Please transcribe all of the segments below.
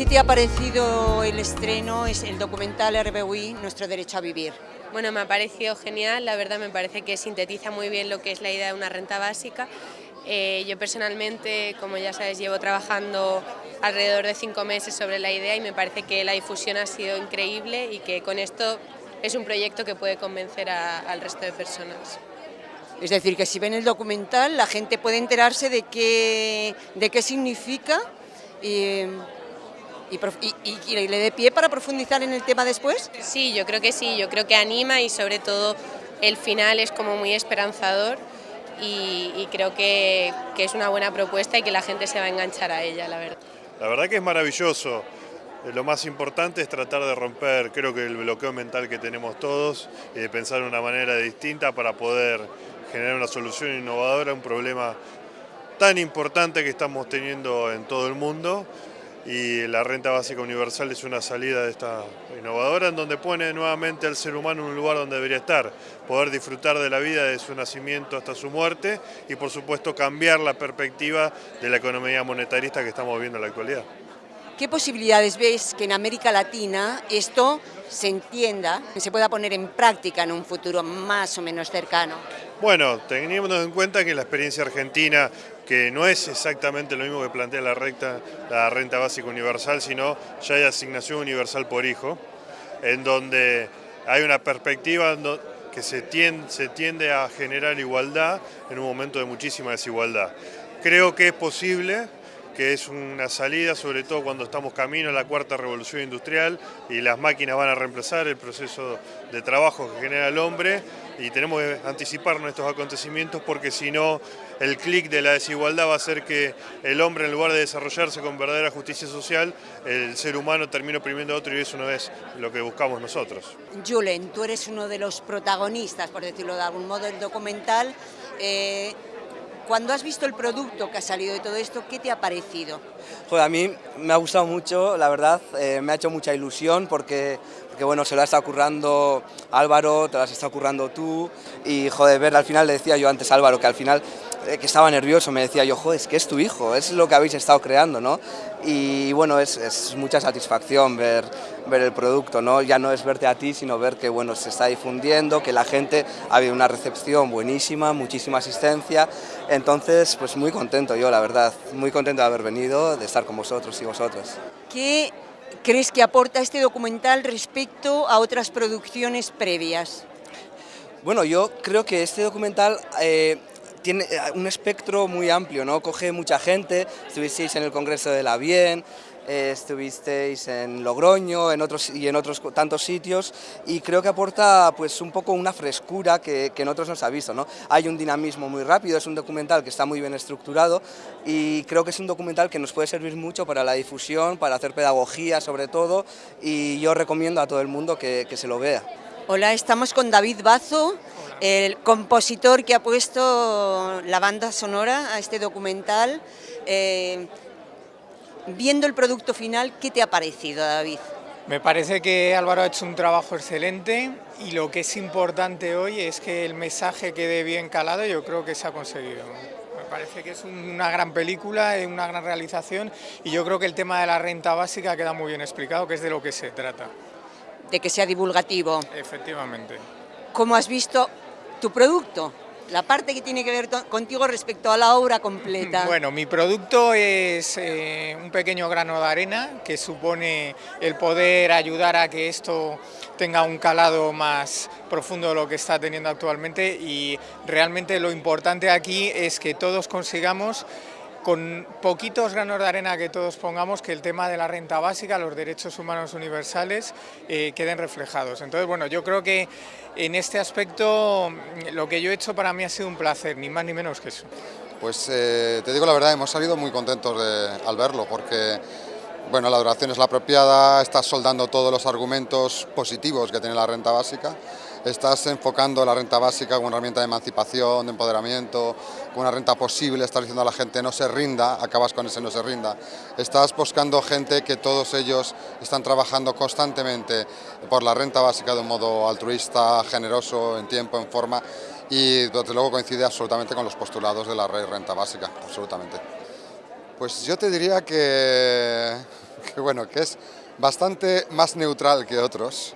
¿Qué te ha parecido el estreno, es el documental RBUI, Nuestro Derecho a Vivir? Bueno, me ha parecido genial, la verdad me parece que sintetiza muy bien lo que es la idea de una renta básica. Eh, yo personalmente, como ya sabes, llevo trabajando alrededor de cinco meses sobre la idea y me parece que la difusión ha sido increíble y que con esto es un proyecto que puede convencer al resto de personas. Es decir, que si ven el documental la gente puede enterarse de qué, de qué significa y y, le dé pie para profundizar en el tema después? Sí, yo creo que sí, yo creo que anima y sobre todo el final es como muy esperanzador y, creo que, que, es una buena propuesta y que la gente se va a enganchar a ella, la verdad. La verdad que es maravilloso. Eh, lo más importante es tratar de romper, creo que el bloqueo mental que tenemos todos y de pensar de una manera distinta para poder generar una solución innovadora a un problema tan importante que estamos teniendo en todo el mundo y la renta básica universal es una salida de esta innovadora en donde pone nuevamente al ser humano en un lugar donde debería estar, poder disfrutar de la vida de su nacimiento hasta su muerte y por supuesto cambiar la perspectiva de la economía monetarista que estamos viviendo en la actualidad. ¿Qué posibilidades ves que en América Latina esto se entienda, que se pueda poner en práctica en un futuro más o menos cercano? Bueno, teniendo en cuenta que la experiencia argentina que no es exactamente lo mismo que plantea la, la renta básica universal, sino ya hay asignación universal por hijo, en donde hay una perspectiva que se tiende a generar igualdad en un momento de muchísima desigualdad. Creo que es posible que es una salida, sobre todo cuando estamos camino a la cuarta revolución industrial y las máquinas van a reemplazar el proceso de trabajo que genera el hombre y tenemos que anticiparnos estos acontecimientos porque si no el clic de la desigualdad va a hacer que el hombre en lugar de desarrollarse con verdadera justicia social, el ser humano termine oprimiendo a otro y eso no es lo que buscamos nosotros. Julen, tú eres uno de los protagonistas, por decirlo de algún modo, del documental. Eh, cuando has visto el producto que ha salido de todo esto, ¿qué te ha parecido? Joder, a mí me ha gustado mucho, la verdad, eh, me ha hecho mucha ilusión porque, porque bueno, se lo ha estado currando Álvaro, te lo has estado currando tú y joder, ver al final le decía yo antes Álvaro que al final eh, que estaba nervioso, me decía yo, joder, es que es tu hijo, es lo que habéis estado creando, ¿no? Y bueno, es, es, mucha satisfacción ver, ver el producto, ¿no? Ya no es verte a ti, sino ver que, bueno, se está difundiendo, que la gente ha habido una recepción buenísima, muchísima asistencia, entonces, pues muy contento yo, la verdad, muy contento de haber venido, de estar con vosotros y vosotras. ¿Qué crees que aporta este documental respecto a otras producciones previas? Bueno, yo creo que este documental eh, tiene eh, un espectro muy amplio, ¿no? Coge mucha gente, estuvisteis en el Congreso de la Bien, estuvisteis en Logroño en otros, y en otros tantos sitios y creo que aporta pues un poco una frescura que, que en otros no se ha visto. ¿no? Hay un dinamismo muy rápido, es un documental que está muy bien estructurado y creo que es un documental que nos puede servir mucho para la difusión, para hacer pedagogía sobre todo y yo recomiendo a todo el mundo que, que se lo vea. Hola, estamos con David Bazo, el compositor que ha puesto la banda sonora a este documental. Eh, viendo el producto final, ¿qué te ha parecido, David? Me parece que Álvaro ha hecho un trabajo excelente y lo que es importante hoy es que el mensaje quede bien calado yo creo que se ha conseguido. Me parece que es una gran película, una gran realización y yo creo que el tema de la renta básica queda muy bien explicado, que es de lo que se trata. De que sea divulgativo. Efectivamente. ¿Cómo has visto tu producto? La parte que tiene que ver contigo respecto a la obra completa. Bueno, mi producto es eh, un pequeño grano de arena que supone el poder ayudar a que esto tenga un calado más profundo de lo que está teniendo actualmente y realmente lo importante aquí es que todos consigamos con poquitos granos de arena que todos pongamos, que el tema de la renta básica, los derechos humanos universales, eh, queden reflejados. Entonces, bueno, yo creo que en este aspecto lo que yo he hecho para mí ha sido un placer, ni más ni menos que eso. Pues eh, te digo la verdad, hemos salido muy contentos al verlo, porque bueno, la duración es la apropiada, estás soldando todos los argumentos positivos que tiene la renta básica, estás enfocando la renta básica como una herramienta de emancipación, de empoderamiento, como una renta posible, estás diciendo a la gente no se rinda, acabas con ese no se rinda. Estás buscando gente que todos ellos están trabajando constantemente por la renta básica de un modo altruista, generoso, en tiempo, en forma y desde luego coincide absolutamente con los postulados de la renta básica, absolutamente. Pues yo te diría que, bueno, que es bastante más neutral que otros,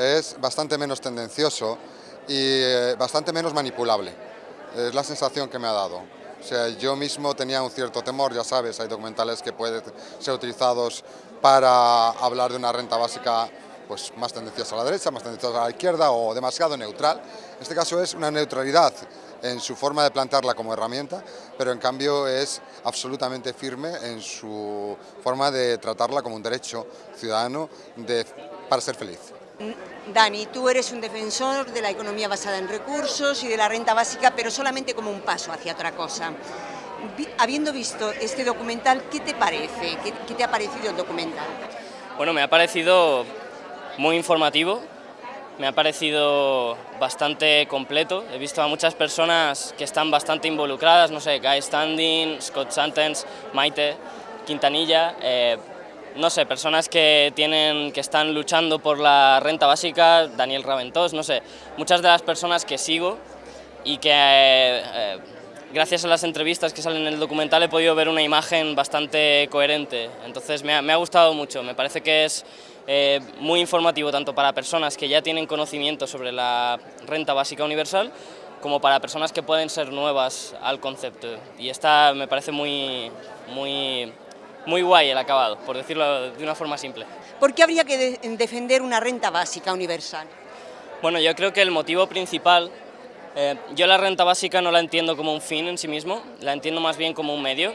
es bastante menos tendencioso y eh, bastante menos manipulable. Es la sensación que me ha dado. O sea, yo mismo tenía un cierto temor, ya sabes, hay documentales que pueden ser utilizados para hablar de una renta básica pues, más tendenciosa a la derecha, más tendenciosa a la izquierda o demasiado neutral. En este caso es una neutralidad en su forma de plantearla como herramienta, pero en cambio es absolutamente firme en su forma de tratarla como un derecho ciudadano de, para ser feliz. Dani, tú eres un defensor de la economía basada en recursos y de la renta básica, pero solamente como un paso hacia otra cosa. Habiendo visto este documental, ¿qué te parece? ¿Qué, qué te ha parecido el documental? Bueno, me ha parecido muy informativo, me ha parecido bastante completo. He visto a muchas personas que están bastante involucradas, no sé, Guy Standing, Scott Santens, Maite, Quintanilla, eh, no sé, personas que, tienen, que están luchando por la renta básica, Daniel Raventós, no sé, muchas de las personas que sigo y que eh, eh, gracias a las entrevistas que salen en el documental he podido ver una imagen bastante coherente, entonces me ha, me ha gustado mucho, me parece que es eh, muy informativo tanto para personas que ya tienen conocimiento sobre la renta básica universal como para personas que pueden ser nuevas al concepto. Y esta me parece muy, muy muy guay el acabado, por decirlo de una forma simple. ¿Por qué habría que de defender una renta básica universal? Bueno, yo creo que el motivo principal, eh, yo la renta básica no la entiendo como un fin en sí mismo, la entiendo más bien como un medio,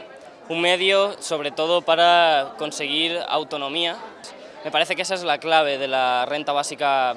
un medio sobre todo para conseguir autonomía. Me parece que esa es la clave de la renta básica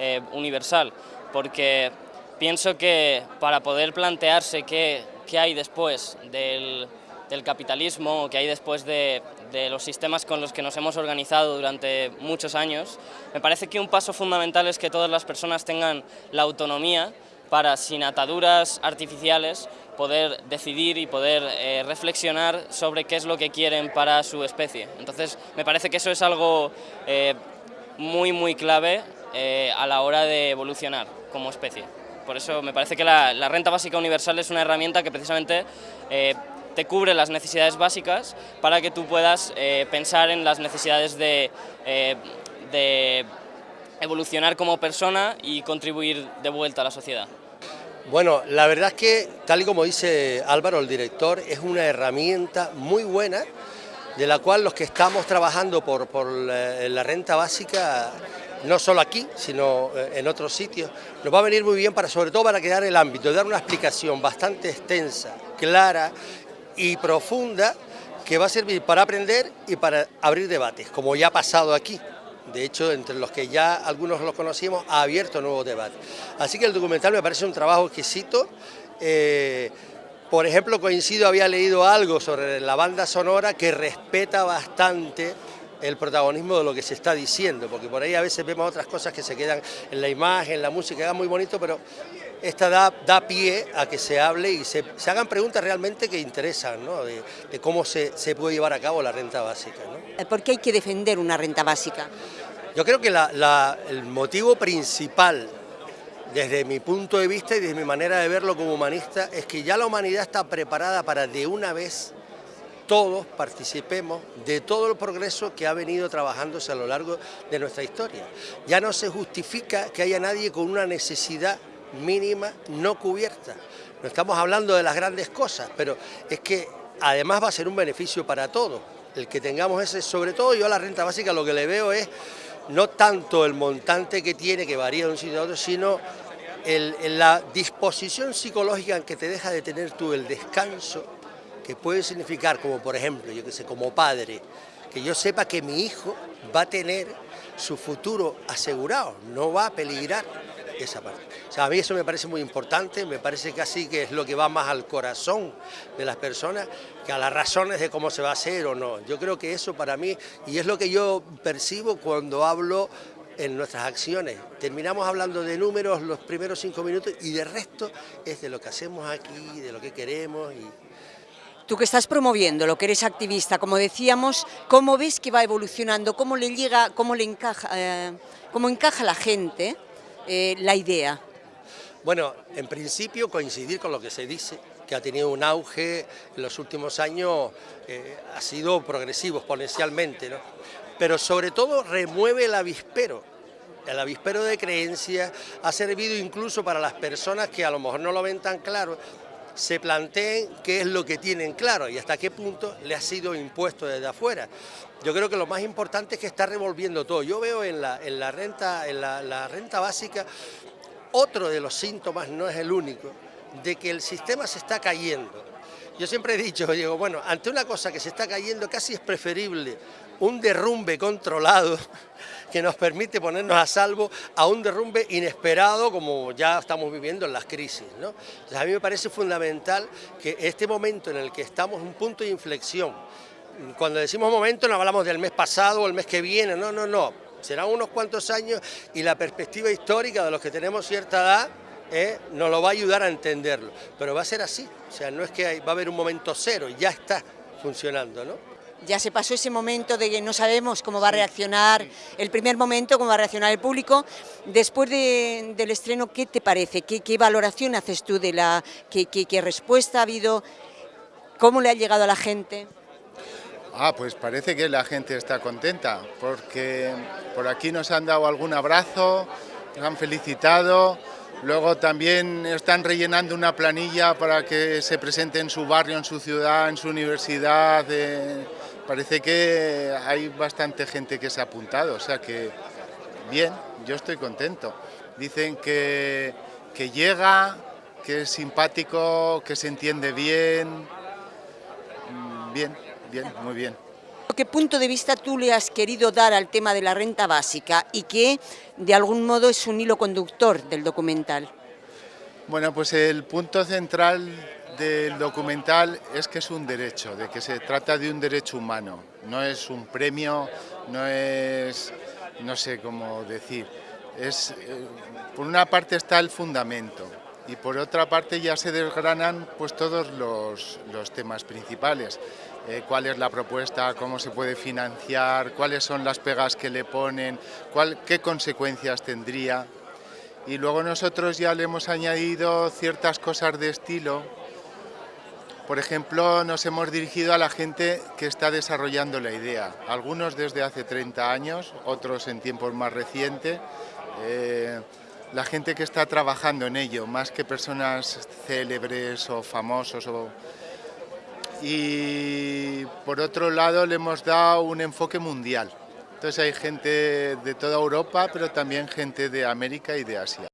eh, universal, porque pienso que para poder plantearse qué, qué hay después del del capitalismo que hay después de, los sistemas con los que nos hemos organizado durante muchos años, me parece que un paso fundamental es que todas las personas tengan la autonomía para, sin ataduras artificiales, poder decidir y poder eh, reflexionar sobre qué es lo que quieren para su especie. Entonces, me parece que eso es algo eh, muy, muy clave eh, a la hora de evolucionar como especie. Por eso me parece que la, la, renta básica universal es una herramienta que precisamente te cubre las necesidades básicas para que tú puedas eh, pensar en las necesidades de, eh, de evolucionar como persona y contribuir de vuelta a la sociedad. Bueno, la verdad es que, tal y como dice Álvaro, el director, es una herramienta muy buena de la cual los que estamos trabajando por, por la, la, renta básica, no solo aquí, sino eh, en otros sitios, nos va a venir muy bien para, sobre todo para quedar el ámbito, dar una explicación bastante extensa, clara y profunda que va a servir para aprender y para abrir debates, como ya ha pasado aquí. De hecho, entre los que ya algunos los conocimos, ha abierto nuevos debates. Así que el documental me parece un trabajo exquisito. Eh, por ejemplo, coincido, había leído algo sobre la banda sonora que respeta bastante el protagonismo de lo que se está diciendo, porque por ahí a veces vemos otras cosas que se quedan en la imagen, en la música, queda muy bonito, pero esta da, da, pie a que se hable y se, se hagan preguntas realmente que interesan, ¿no? de, de, cómo se, se, puede llevar a cabo la renta básica. ¿no? Eh, ¿Por qué hay que defender una renta básica? Yo creo que la, la, el motivo principal, desde mi punto de vista y desde mi manera de verlo como humanista, es que ya la humanidad está preparada para de una vez todos participemos de todo el progreso que ha venido trabajándose a lo largo de nuestra historia. Ya no se justifica que haya nadie con una necesidad mínima no cubierta. No estamos hablando de las grandes cosas, pero es que además va a ser un beneficio para todos. El que tengamos ese, sobre todo yo a la renta básica lo que le veo es no tanto el montante que tiene, que varía de un sitio a otro, sino la disposición psicológica en que te deja de tener tú el descanso, que puede significar como por ejemplo, yo que sé, como padre, que yo sepa que mi hijo va a tener su futuro asegurado, no va a peligrar esa parte. O sea, a mí eso me parece muy importante, me parece casi que es lo que va más al corazón de las personas que a las razones de cómo se va a hacer o no. Yo creo que eso para mí, y es lo que yo percibo cuando hablo en nuestras acciones. Terminamos hablando de números los primeros cinco minutos y de resto es de lo que hacemos aquí, de lo que queremos y Tú que estás promoviendo, lo que eres activista, como decíamos, ¿cómo ves que va evolucionando? ¿Cómo le llega, cómo le encaja, eh, cómo encaja la gente eh, la idea? Bueno, en principio coincidir con lo que se dice, que ha tenido un auge en los últimos años, eh, ha sido progresivo exponencialmente, ¿no? pero sobre todo remueve el avispero, el avispero de creencias ha servido incluso para las personas que a lo mejor no lo ven tan claro, se planteen qué es lo que tienen claro y hasta qué punto le ha sido impuesto desde afuera. Yo creo que lo más importante es que está revolviendo todo. Yo veo en la, en la renta, en la, renta básica otro de los síntomas, no es el único, de que el sistema se está cayendo. Yo siempre he dicho, digo, bueno, ante una cosa que se está cayendo casi es preferible un derrumbe controlado que nos permite ponernos a salvo a un derrumbe inesperado como ya estamos viviendo en las crisis. ¿no? a mí me parece fundamental que este momento en el que estamos, un punto de inflexión, cuando decimos momento no hablamos del mes pasado o el mes que viene, no, no, no, serán unos cuantos años y la perspectiva histórica de los que tenemos cierta edad eh, nos lo va a ayudar a entenderlo, pero va a ser así, o sea, no es que va a haber un momento cero, ya está funcionando, ¿no? Ya se pasó ese momento de que no sabemos cómo va a reaccionar el primer momento, cómo va a reaccionar el público. Después del estreno, ¿qué te parece? ¿Qué, valoración haces tú de la... Qué, qué, respuesta ha habido? ¿Cómo le ha llegado a la gente? Ah, pues parece que la gente está contenta, porque por aquí nos han dado algún abrazo, nos han felicitado, luego también están rellenando una planilla para que se presente en su barrio, en su ciudad, en su universidad, parece que hay bastante gente que se ha apuntado, o sea que bien, yo estoy contento. Dicen que, que llega, que es simpático, que se entiende bien, mm, bien, bien, muy bien. ¿Qué punto de vista tú le has querido dar al tema de la renta básica y que de algún modo es un hilo conductor del documental? Bueno, pues el punto central del documental es que es un derecho, de que se trata de un derecho humano, no es un premio, no es, no sé cómo decir, es, eh, por una parte está el fundamento y por otra parte ya se desgranan pues todos los, temas principales, eh, cuál es la propuesta, cómo se puede financiar, cuáles son las pegas que le ponen, cuál, qué consecuencias tendría, y luego nosotros ya le hemos añadido ciertas cosas de estilo por ejemplo, nos hemos dirigido a la gente que está desarrollando la idea, algunos desde hace 30 años, otros en tiempos más recientes, eh, la gente que está trabajando en ello, más que personas célebres o famosos. Y por otro lado le hemos dado un enfoque mundial. Entonces hay gente de toda Europa, pero también gente de América y de Asia.